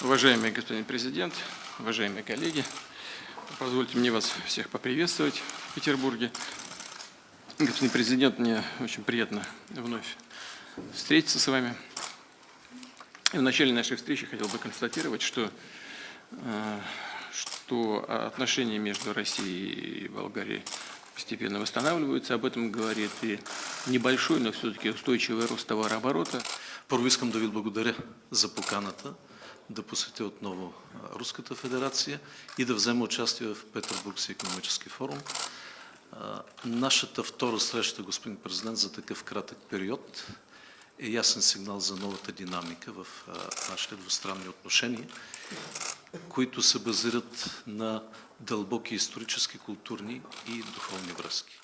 Уважаемый господин президент, уважаемые коллеги, позвольте мне вас всех поприветствовать в Петербурге. Господин президент, мне очень приятно вновь встретиться с вами. В начале нашей встречи хотел бы констатировать, что, э, что отношения между Россией и Болгарией постепенно восстанавливаются. Об этом говорит и небольшой, но все-таки устойчивый рост товарооборота. Първо искам да благодаря за поканата да посетя отново Руската федерация и да взема участие в Петербургския економически форум. Нашата втора среща, господин президент, за такъв кратък период е ясен сигнал за новата динамика в нашите двустранни отношения, които се базират на дълбоки исторически, културни и духовни връзки.